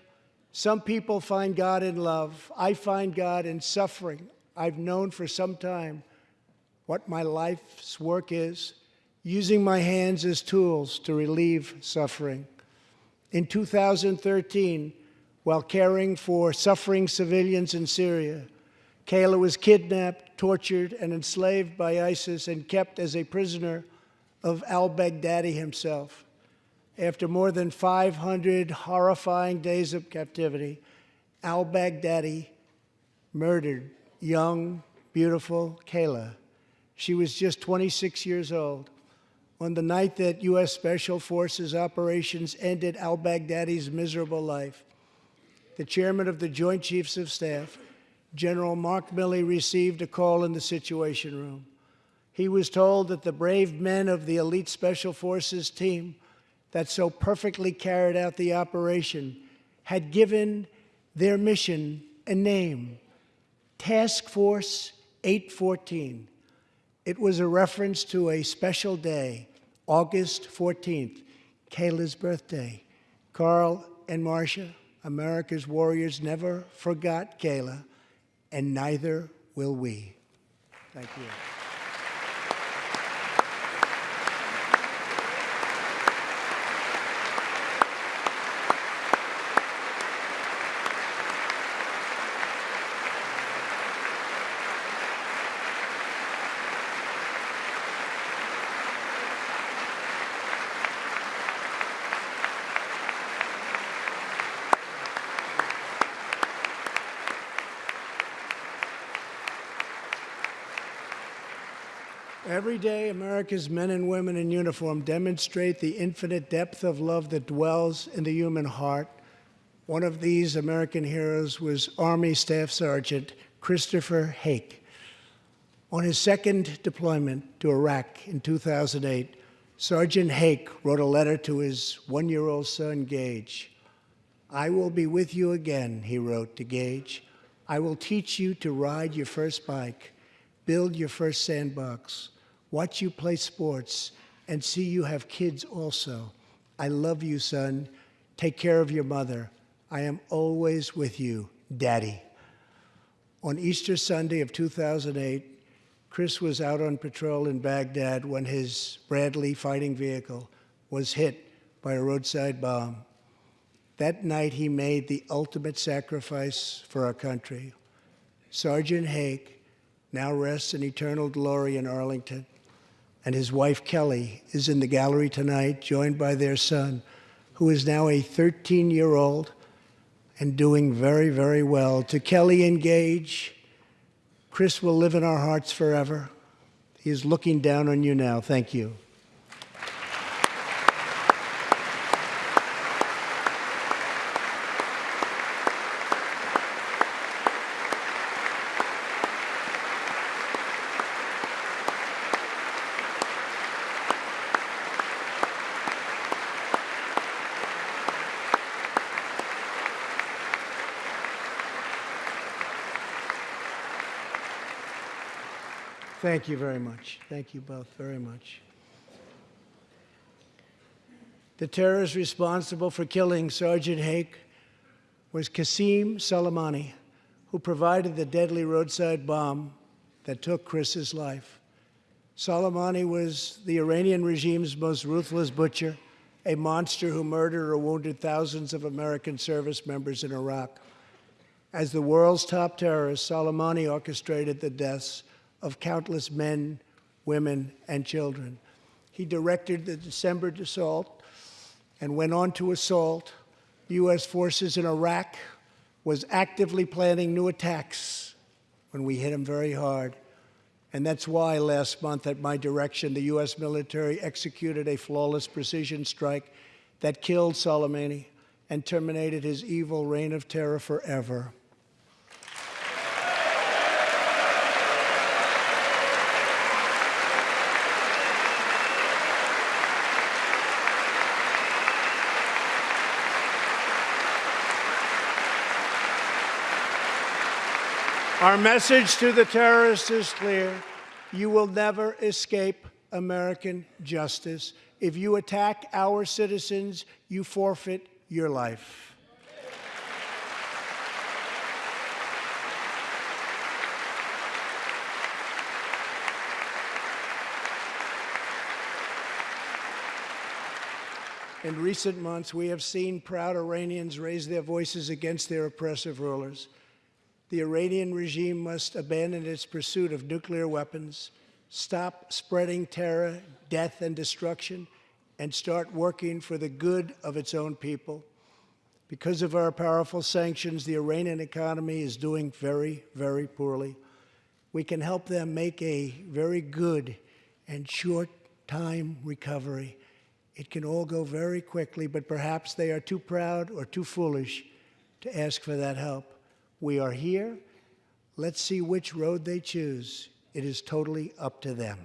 some people find God in love. I find God in suffering. I've known for some time what my life's work is using my hands as tools to relieve suffering. In 2013, while caring for suffering civilians in Syria, Kayla was kidnapped, tortured, and enslaved by ISIS and kept as a prisoner of al Baghdadi himself. After more than 500 horrifying days of captivity, al Baghdadi murdered young, beautiful Kayla. She was just 26 years old on the night that U.S. Special Forces operations ended al Baghdadi's miserable life. The chairman of the Joint Chiefs of Staff, General Mark Milley, received a call in the Situation Room. He was told that the brave men of the elite Special Forces team that so perfectly carried out the operation had given their mission a name Task Force 814. It was a reference to a special day, August 14th, Kayla's birthday. Carl and Marcia, America's warriors, never forgot Kayla, and neither will we. Thank you. Every day, America's men and women in uniform demonstrate the infinite depth of love that dwells in the human heart. One of these American heroes was Army Staff Sergeant Christopher Hake. On his second deployment to Iraq in 2008, Sergeant Hake wrote a letter to his one year old son, Gage. I will be with you again, he wrote to Gage. I will teach you to ride your first bike, build your first sandbox, watch you play sports, and see you have kids also. I love you, son. Take care of your mother. I am always with you, Daddy. On Easter Sunday of 2008, Chris was out on patrol in Baghdad when his Bradley fighting vehicle was hit by a roadside bomb. That night, he made the ultimate sacrifice for our country. Sergeant Hake now rests in eternal glory in Arlington, and his wife Kelly is in the gallery tonight, joined by their son, who is now a 13 year old and doing very, very well. To Kelly and Gage, Chris will live in our hearts forever. He is looking down on you now. Thank you. Thank you very much. Thank you both very much. The terrorist responsible for killing Sergeant Hake was Qasem Soleimani, who provided the deadly roadside bomb that took Chris's life. Soleimani was the Iranian regime's most ruthless butcher, a monster who murdered or wounded thousands of American service members in Iraq. As the world's top terrorist, Soleimani orchestrated the deaths of countless men, women, and children. He directed the December assault and went on to assault U.S. forces in Iraq, was actively planning new attacks when we hit him very hard. And that's why last month, at my direction, the U.S. military executed a flawless precision strike that killed Soleimani and terminated his evil reign of terror forever. Our message to the terrorists is clear. You will never escape American justice. If you attack our citizens, you forfeit your life. In recent months, we have seen proud Iranians raise their voices against their oppressive rulers. The Iranian regime must abandon its pursuit of nuclear weapons, stop spreading terror, death, and destruction, and start working for the good of its own people. Because of our powerful sanctions, the Iranian economy is doing very, very poorly. We can help them make a very good and short time recovery. It can all go very quickly, but perhaps they are too proud or too foolish to ask for that help. We are here. Let's see which road they choose. It is totally up to them.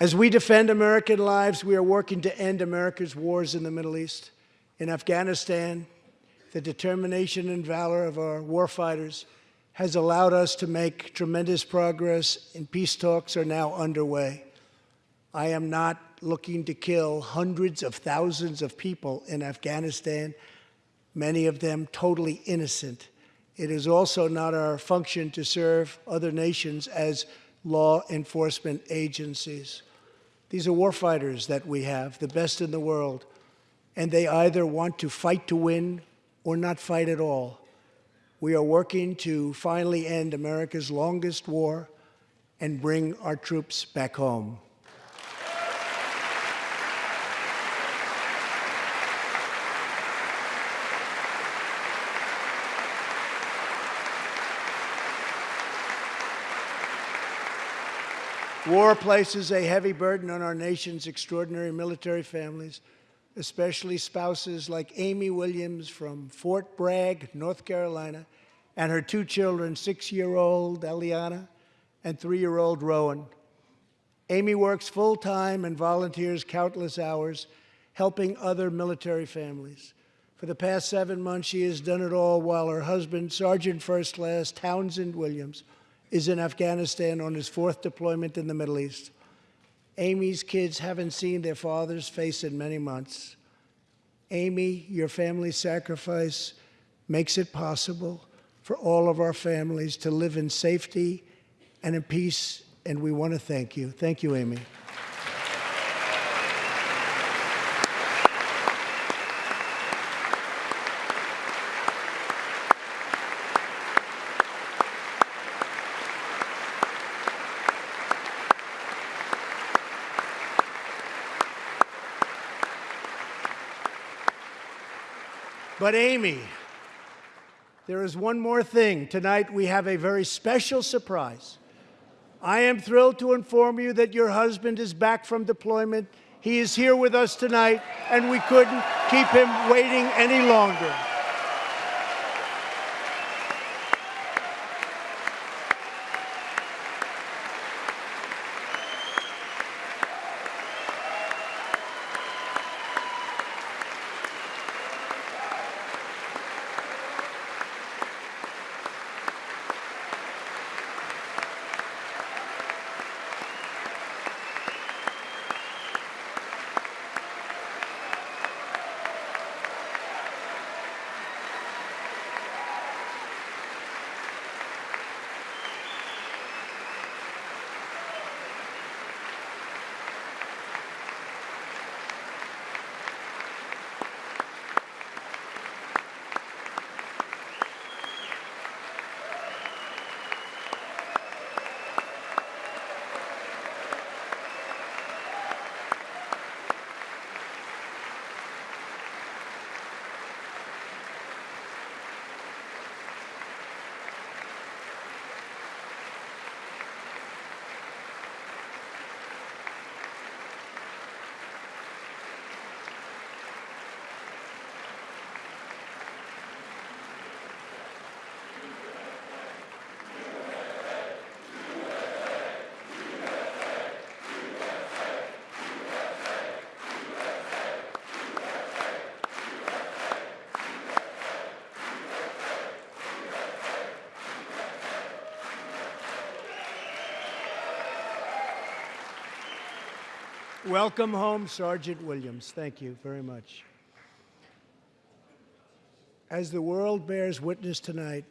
As we defend American lives, we are working to end America's wars in the Middle East. In Afghanistan, the determination and valor of our warfighters has allowed us to make tremendous progress, and peace talks are now underway. I am not looking to kill hundreds of thousands of people in Afghanistan, many of them totally innocent. It is also not our function to serve other nations as law enforcement agencies. These are warfighters that we have, the best in the world, and they either want to fight to win or not fight at all. We are working to finally end America's longest war and bring our troops back home. War places a heavy burden on our nation's extraordinary military families, especially spouses like Amy Williams from Fort Bragg, North Carolina, and her two children, six-year-old Eliana and three-year-old Rowan. Amy works full-time and volunteers countless hours helping other military families. For the past seven months, she has done it all while her husband, Sergeant First Class Townsend Williams, is in Afghanistan on his fourth deployment in the Middle East. Amy's kids haven't seen their father's face in many months. Amy, your family's sacrifice makes it possible for all of our families to live in safety and in peace, and we want to thank you. Thank you, Amy. But Amy, there is one more thing. Tonight we have a very special surprise. I am thrilled to inform you that your husband is back from deployment. He is here with us tonight, and we couldn't keep him waiting any longer. Welcome home, Sergeant Williams. Thank you very much. As the world bears witness tonight,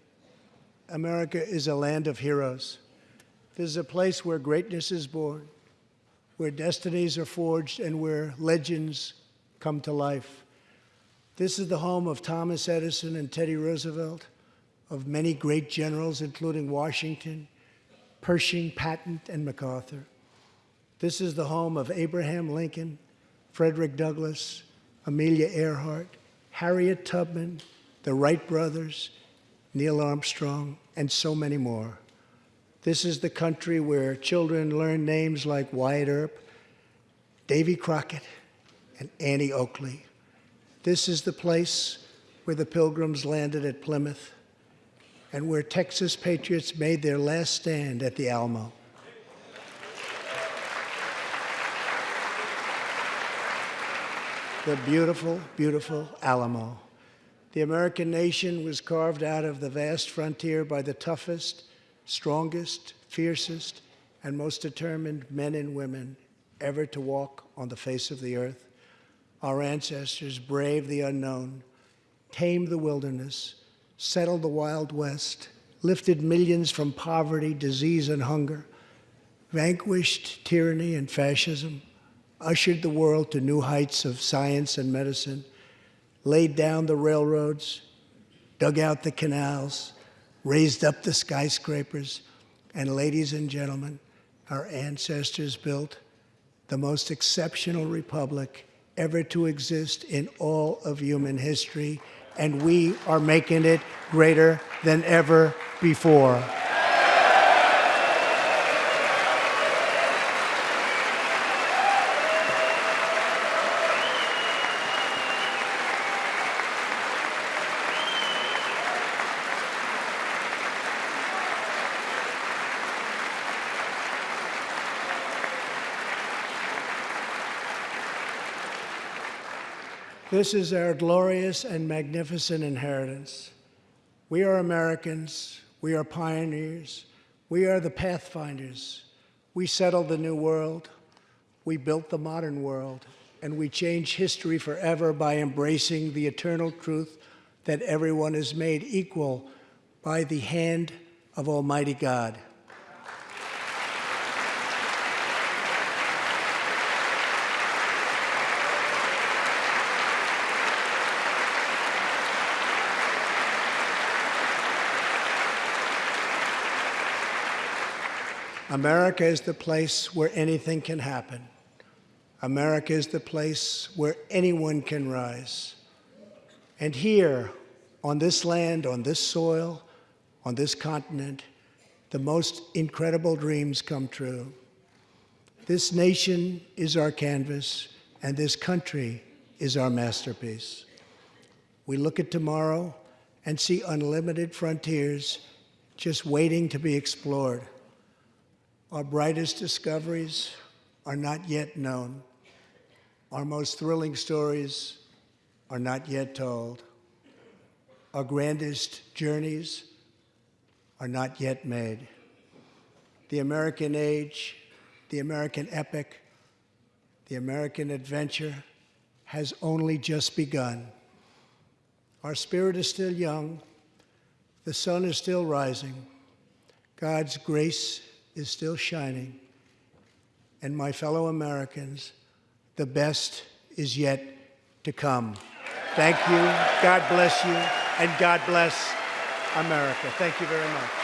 America is a land of heroes. This is a place where greatness is born, where destinies are forged, and where legends come to life. This is the home of Thomas Edison and Teddy Roosevelt, of many great generals, including Washington, Pershing, Patton, and MacArthur. This is the home of Abraham Lincoln, Frederick Douglass, Amelia Earhart, Harriet Tubman, the Wright brothers, Neil Armstrong, and so many more. This is the country where children learn names like Wyatt Earp, Davy Crockett, and Annie Oakley. This is the place where the pilgrims landed at Plymouth and where Texas patriots made their last stand at the Alamo. The beautiful, beautiful Alamo. The American nation was carved out of the vast frontier by the toughest, strongest, fiercest, and most determined men and women ever to walk on the face of the earth. Our ancestors braved the unknown, tamed the wilderness, settled the Wild West, lifted millions from poverty, disease, and hunger, vanquished tyranny and fascism, ushered the world to new heights of science and medicine, laid down the railroads, dug out the canals, raised up the skyscrapers, and ladies and gentlemen, our ancestors built the most exceptional republic ever to exist in all of human history, and we are making it greater than ever before. This is our glorious and magnificent inheritance. We are Americans. We are pioneers. We are the pathfinders. We settled the new world. We built the modern world. And we change history forever by embracing the eternal truth that everyone is made equal by the hand of Almighty God. America is the place where anything can happen. America is the place where anyone can rise. And here, on this land, on this soil, on this continent, the most incredible dreams come true. This nation is our canvas, and this country is our masterpiece. We look at tomorrow and see unlimited frontiers just waiting to be explored. Our brightest discoveries are not yet known. Our most thrilling stories are not yet told. Our grandest journeys are not yet made. The American age, the American epic, the American adventure has only just begun. Our spirit is still young. The sun is still rising. God's grace is still shining. And my fellow Americans, the best is yet to come. Thank you. God bless you. And God bless America. Thank you very much.